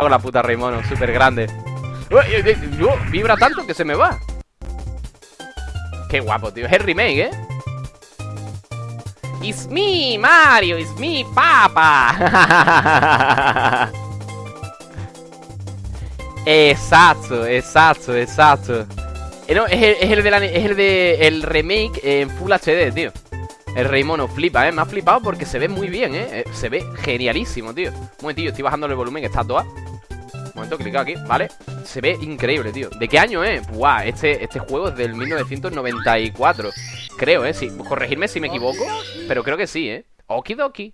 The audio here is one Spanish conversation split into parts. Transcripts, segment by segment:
Con la puta Raymono, súper grande. Vibra tanto que se me va. Qué guapo, tío. Es el remake, ¿eh? It's me, Mario. It's me, papa. exacto, exacto, exacto. Eh, es el, de la- es el de el remake en Full HD, tío. El Rey Mono flipa, ¿eh? Me ha flipado porque se ve muy bien, ¿eh? Eh, Se ve genialísimo, tío. Un momentillo, estoy bajando el volumen está toda. Momento, clico aquí, ¿vale? Se ve increíble, tío. ¿De qué año es? Buah, este, este juego es del 1994. Creo, ¿eh? Sí. Corregirme si me equivoco, pero creo que sí, ¿eh? Okidoki.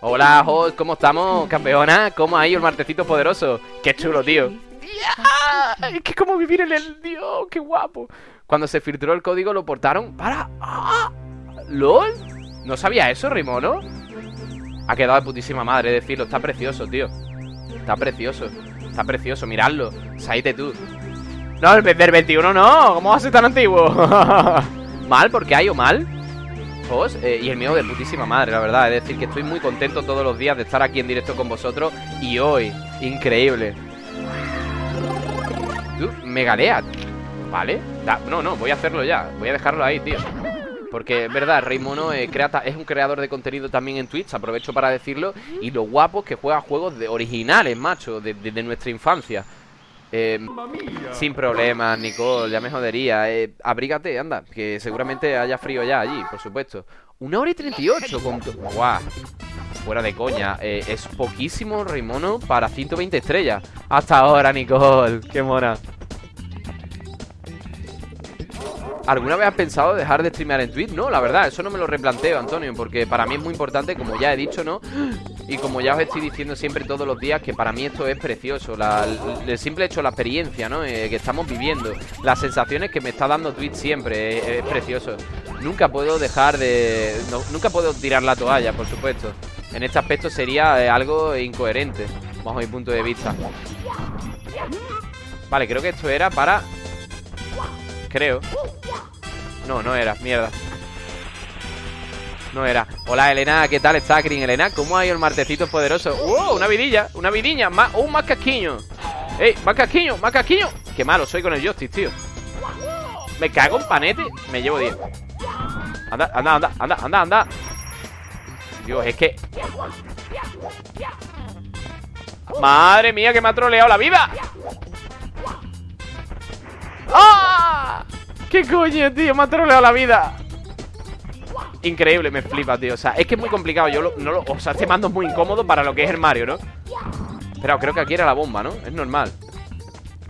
Hola, host, ¿cómo estamos, campeona? ¿Cómo ha ido el martecito poderoso? Qué chulo, tío. ¡Ya! Es que como vivir en el Dios, qué guapo. Cuando se filtró el código lo portaron para... ¡Ah! ¿LOL? No sabía eso, Rimono. Ha quedado de putísima madre decirlo. Está precioso, tío. Está precioso. Está precioso, miradlo. Saite tú. No, el del 21 no. ¿Cómo va a ser tan antiguo? ¿Mal? ¿Por qué hay o mal? Os, eh, y el mío de putísima madre, la verdad. Es decir, que estoy muy contento todos los días de estar aquí en directo con vosotros. Y hoy, increíble. Tú, me galea. ¿Vale? No, no, voy a hacerlo ya. Voy a dejarlo ahí, tío. Porque es verdad, Rey Mono es un creador de contenido también en Twitch, aprovecho para decirlo. Y lo guapo es que juega juegos de originales, macho, de, de- nuestra infancia. Eh, sin problemas, Nicole, ya me jodería. Eh, abrígate, anda, que seguramente haya frío ya allí, por supuesto. Una hora y 38 con... Guau. Fuera de coña, eh, es poquísimo Rey Mono para 120 estrellas. Hasta ahora, Nicole, qué mona. ¿Alguna vez has pensado dejar de streamear en Twitch? No, la verdad, eso no me lo replanteo, Antonio, porque para mí es muy importante, como ya he dicho, ¿no? Y como ya os estoy diciendo siempre todos los días, que para mí esto es precioso, la- el, simple hecho, la experiencia, ¿no? Eh, que estamos viviendo, las sensaciones que me está dando Twitch siempre, eh, es precioso. Nunca puedo dejar de... nunca puedo tirar la toalla, por supuesto. En este aspecto sería eh, algo incoherente, bajo mi punto de vista. Vale, creo que esto era para... Creo. No, no era, mierda. No era. Hola, Elena, ¿qué tal está, Green Elena? ¿Cómo ha ido el martecito poderoso? ¡Uh! Una vidilla, una vidilla. ¡Un más casquiño! ¡Ey! ¡Más casquiño! ¡Más casquiño! Qué malo soy con el joystick, tío. Me cago en panete. Me llevo 10. Anda, anda, anda, anda, anda, anda. Dios, es que. Madre mía, que me ha troleado la vida. ¡Ah! ¿Qué coño, tío? Me ha troleado la vida. Increíble, me flipa, tío. O sea, es que es muy complicado. Yo lo- no lo. O sea, este mando es muy incómodo para lo que es el Mario, ¿no? Pero creo que aquí era la bomba, ¿no? Es normal.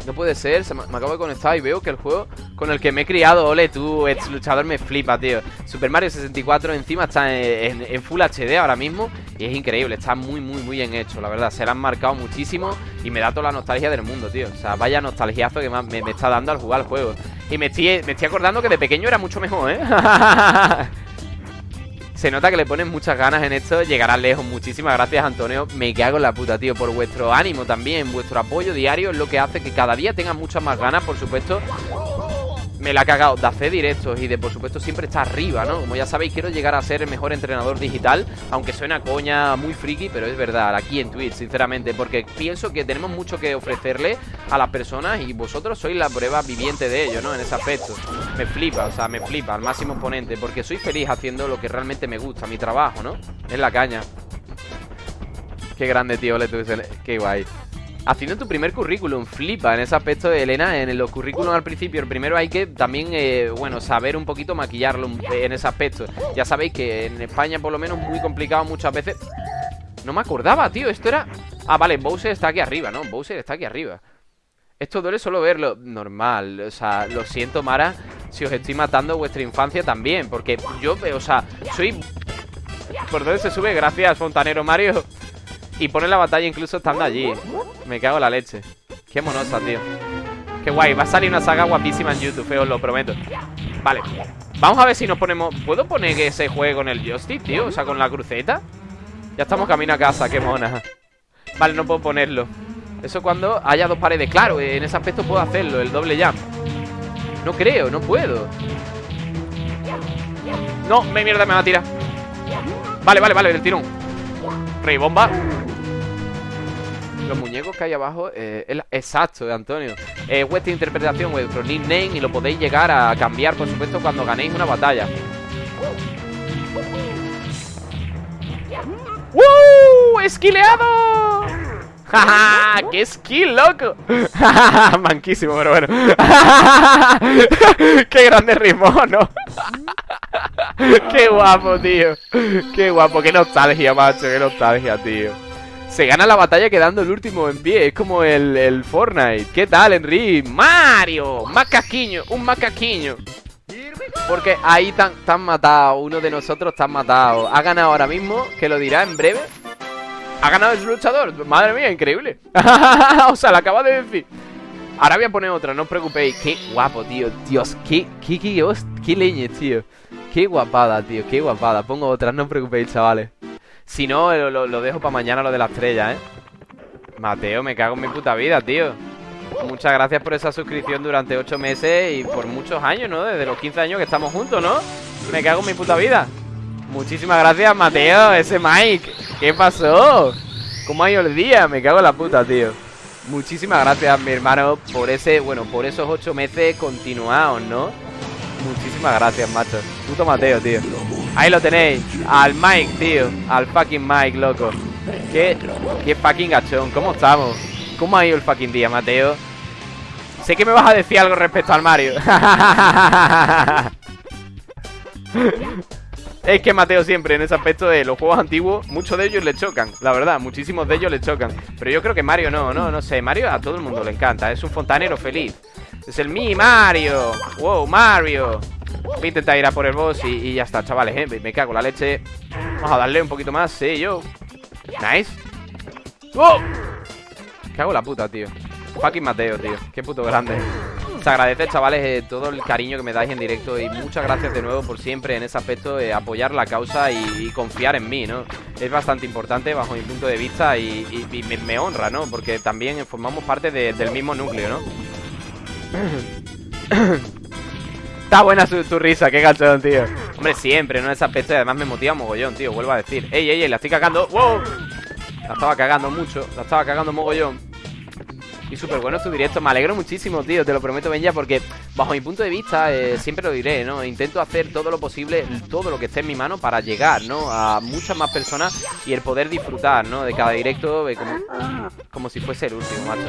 No puede ser, se me, acabo de conectar y veo que el juego con el que me he criado, ole tú, ex luchador me flipa, tío. Super Mario 64 encima está en, Full HD ahora mismo y es increíble, está muy, muy, muy bien hecho, la verdad. Se le han marcado muchísimo y me da toda la nostalgia del mundo, tío. O sea, vaya nostalgiazo que me, me- me está dando al jugar el juego. Y me estoy, me estoy acordando que de pequeño era mucho mejor, ¿eh? Se nota que le ponen muchas ganas en esto, llegarán lejos. Muchísimas gracias, Antonio. Me cago en la puta, tío, por vuestro ánimo también, vuestro apoyo diario es lo que hace que cada día tengan muchas más ganas, por supuesto. Me la ha cagado de hacer directos y de, por supuesto, siempre estar arriba, ¿no? Como ya sabéis, quiero llegar a ser el mejor entrenador digital, aunque suena coña muy friki, pero es verdad, aquí en Twitch, sinceramente, porque pienso que tenemos mucho que ofrecerle a las personas y vosotros sois la prueba viviente de ello, ¿no? En ese aspecto. Me flipa, o sea, me flipa al máximo exponente, porque soy feliz haciendo lo que realmente me gusta, mi trabajo, ¿no? Es la caña. Qué grande, tío, tú, qué guay. Haciendo tu primer currículum, flipa en ese aspecto, Elena. En los currículums al principio, el primero hay que también, eh, bueno, saber un poquito maquillarlo en ese aspecto. Ya sabéis que en España, por lo menos, muy complicado muchas veces. No me acordaba, tío. Esto era. Ah, vale, Bowser está aquí arriba, ¿no? Bowser está aquí arriba. Esto duele solo verlo. Normal. O sea, lo siento, Mara. Si os estoy matando vuestra infancia también. Porque yo, o sea, soy. ¿Por dónde se sube? Gracias, Fontanero Mario. Y pone la batalla incluso estando allí. Me cago en la leche. Qué monosa, tío. Qué guay. Va a salir una saga guapísima en YouTube, eh, os lo prometo. Vale. Vamos a ver si nos ponemos... ¿Puedo poner que se juegue con el joystick, tío? O sea, con la cruceta. Ya estamos camino a casa, qué mona. Vale, no puedo ponerlo. Eso cuando haya dos paredes. Claro, en ese aspecto puedo hacerlo, el doble jump. No creo, no puedo. No, me mierda, me va a tirar. Vale, vale, vale, del tirón. Rey bomba. Los muñecos que hay abajo eh, el- Exacto, Antonio Es vuestra interpretación, vuestro nickname Y lo podéis llegar a cambiar, por supuesto, cuando ganéis una batalla ¡Uh! ¡Esquileado! ¡Ja, ¡Qué skill, loco! Manquísimo, pero bueno ¡Qué grande ritmo, ¿no? ¡Qué guapo, tío! ¡Qué guapo! ¡Qué nostalgia, macho! ¡Qué nostalgia, tío! Se gana la batalla quedando el último en pie Es como el, el Fortnite ¿Qué tal, Henry? ¡Mario! ¡Macaquiño! ¡Un macaquiño! Porque ahí tan matado Uno de nosotros tan matado Ha ganado ahora mismo, que lo dirá en breve Ha ganado el luchador Madre mía, increíble O sea, lo acaba de decir Ahora voy a poner otra, no os preocupéis Qué guapo, tío Dios, qué, qué, qué, qué leñe, tío Qué guapada, tío, qué guapada Pongo otra, no os preocupéis, chavales Si no, lo- lo dejo para mañana lo de la estrella, ¿eh? Mateo, me cago en mi puta vida, tío Muchas gracias por esa suscripción durante 8 meses y por muchos años, ¿no? Desde los 15 años que estamos juntos, ¿no? Me cago en mi puta vida. Muchísimas gracias, Mateo, ese Mike. ¿Qué pasó? ¿Cómo ha ido el día? Me cago en la puta, tío. Muchísimas gracias, mi hermano, por ese, bueno, por esos 8 meses continuados, ¿no? Muchísimas gracias, macho. Puto Mateo, tío. Ahí lo tenéis. Al Mike, tío. Al fucking Mike, loco. Qué, qué fucking gachón. ¿Cómo estamos? ¿Cómo ha ido el fucking día, Mateo? Sé que me vas a decir algo respecto al Mario. es que Mateo siempre en ese aspecto de los juegos antiguos, muchos de ellos le chocan, la verdad, muchísimos de ellos le chocan. Pero yo creo que Mario no, no, no sé. Mario a todo el mundo le encanta, es un fontanero feliz. Es el mi Mario. Wow, Mario. Voy a intentar ir a por el boss y, ya está, chavales, ¿eh? Me, cago en la leche. Vamos a darle un poquito más, sí, yo. Nice. ¡Oh! Cago en la puta, tío. Fucking Mateo, tío. Qué puto grande. Se agradece, chavales, eh, todo el cariño que me dais en directo y muchas gracias de nuevo por siempre en ese aspecto de apoyar la causa y, confiar en mí, ¿no? Es bastante importante bajo mi punto de vista y, me, honra, ¿no? Porque también formamos parte de- del mismo núcleo, ¿no? Está buena su- tu risa, qué gachón, tío. Hombre, siempre, ¿no? Ese aspecto y además me motiva mogollón, tío. Vuelvo a decir. ¡Ey, ey, ey! La estoy cagando. ¡Wow! La estaba cagando mucho, la estaba cagando mogollón. Y súper bueno tu directo, me alegro muchísimo, tío, te lo prometo, Benja, porque bajo mi punto de vista, eh, siempre lo diré, ¿no? Intento hacer todo lo posible, todo lo que esté en mi mano para llegar, ¿no? A muchas más personas y el poder disfrutar, ¿no? De cada directo eh, como, como si fuese el último, macho.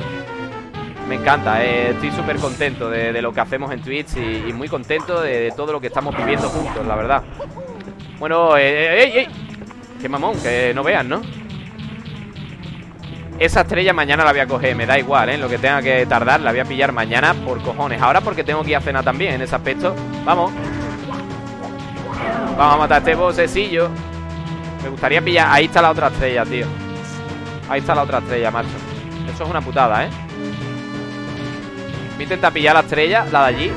Me encanta, eh, estoy súper contento de, lo que hacemos en Twitch y, muy contento de, de todo lo que estamos viviendo juntos, la verdad. Bueno, eh, ¡ey, ey! Qué mamón, que no vean, ¿no? Esa estrella mañana la voy a coger, me da igual, ¿eh? Lo que tenga que tardar, la voy a pillar mañana por cojones. Ahora porque tengo que ir a cenar también en ese aspecto. Vamos. Vamos a matar a este bosecillo. Me gustaría pillar. Ahí está la otra estrella, tío. Ahí está la otra estrella, macho. Eso es una putada, ¿eh? Voy a intentar pillar la estrella, la de allí.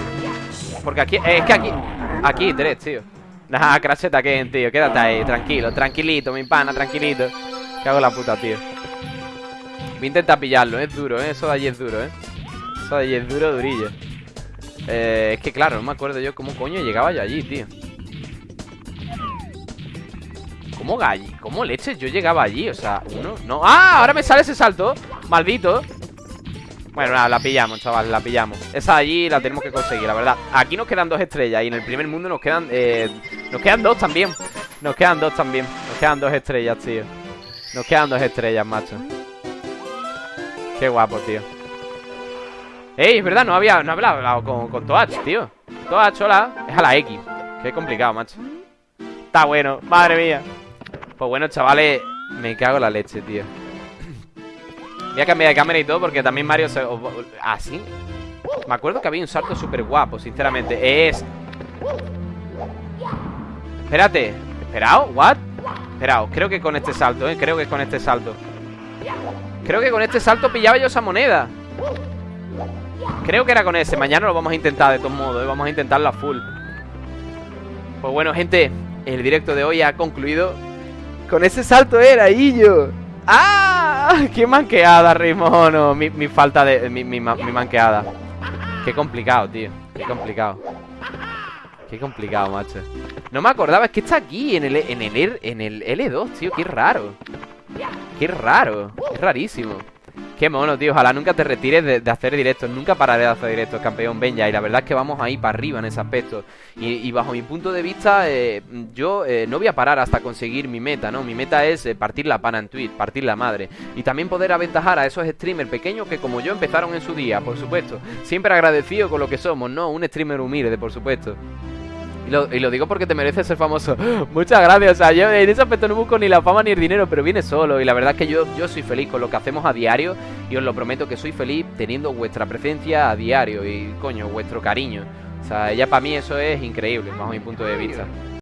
Porque aquí. eh, es que aquí. Aquí tres, tío. Nah, cracheta que tío. Quédate ahí, tranquilo, tranquilito, mi pana, tranquilito. Que hago la puta, tío. Voy a intentar pillarlo, es duro, ¿eh? Eso de allí es duro, ¿eh? Eso de allí es duro, durillo. Eh, es que claro, no me acuerdo yo cómo coño llegaba yo allí, tío. ¿Cómo galli? ¿Cómo leches yo llegaba allí? O sea, uno, no. ¡Ah! Ahora me sale ese salto. Maldito. Bueno, nada, la pillamos, chaval, la pillamos. Esa de allí la tenemos que conseguir, la verdad. Aquí nos quedan dos estrellas y en el primer mundo nos quedan. Eh, nos quedan dos también. Nos quedan dos también. Nos quedan dos estrellas, tío. Nos quedan dos estrellas, macho. Qué guapo, tío. Ey, es verdad, no había, no hablado con, con Toach, tío. Toach, hola. Es a la X. Qué complicado, macho. Está bueno, madre mía. Pues bueno, chavales, me cago en la leche, tío. Voy a cambiar de cámara y todo porque también Mario se... ¿Ah, sí? Me acuerdo que había un salto súper guapo, sinceramente. Es... Espérate. ¿Esperado? ¿What? Esperado. Creo que con este salto, ¿eh? Creo que con este salto. Creo que con este salto pillaba yo esa moneda. Creo que era con ese. Mañana lo vamos a intentar de todos modos, ¿eh? Vamos a intentarlo a full. Pues bueno, gente, el directo de hoy ha concluido. Con ese salto era, Illo. ¡Ah! ¡Qué manqueada, Rimono! Mi, falta de... Mi, mi, ma- mi manqueada. Qué complicado, tío. Qué complicado. Qué complicado, macho. No me acordaba, es que está aquí, en el, en el, en el L2, tío. Qué raro. Qué raro. Es rarísimo. Qué mono, tío. Ojalá nunca te retires de, hacer directos. Nunca pararé de hacer directos, campeón Benja. Y la verdad es que vamos ahí para arriba en ese aspecto. Y, bajo mi punto de vista, eh, yo eh, no voy a parar hasta conseguir mi meta, ¿no? Mi meta es eh, partir la pana en Twitch, partir la madre. Y también poder aventajar a esos streamers pequeños que como yo empezaron en su día, por supuesto. Siempre agradecido con lo que somos, ¿no? Un streamer humilde, por supuesto. Y lo, digo porque te mereces ser famoso. Muchas gracias. O sea, yo en ese aspecto no busco ni la fama ni el dinero, pero viene solo. Y la verdad es que yo, yo soy feliz con lo que hacemos a diario. Y os lo prometo que soy feliz teniendo vuestra presencia a diario. Y coño, vuestro cariño. O sea, ya para mí eso es increíble, bajo mi punto de vista.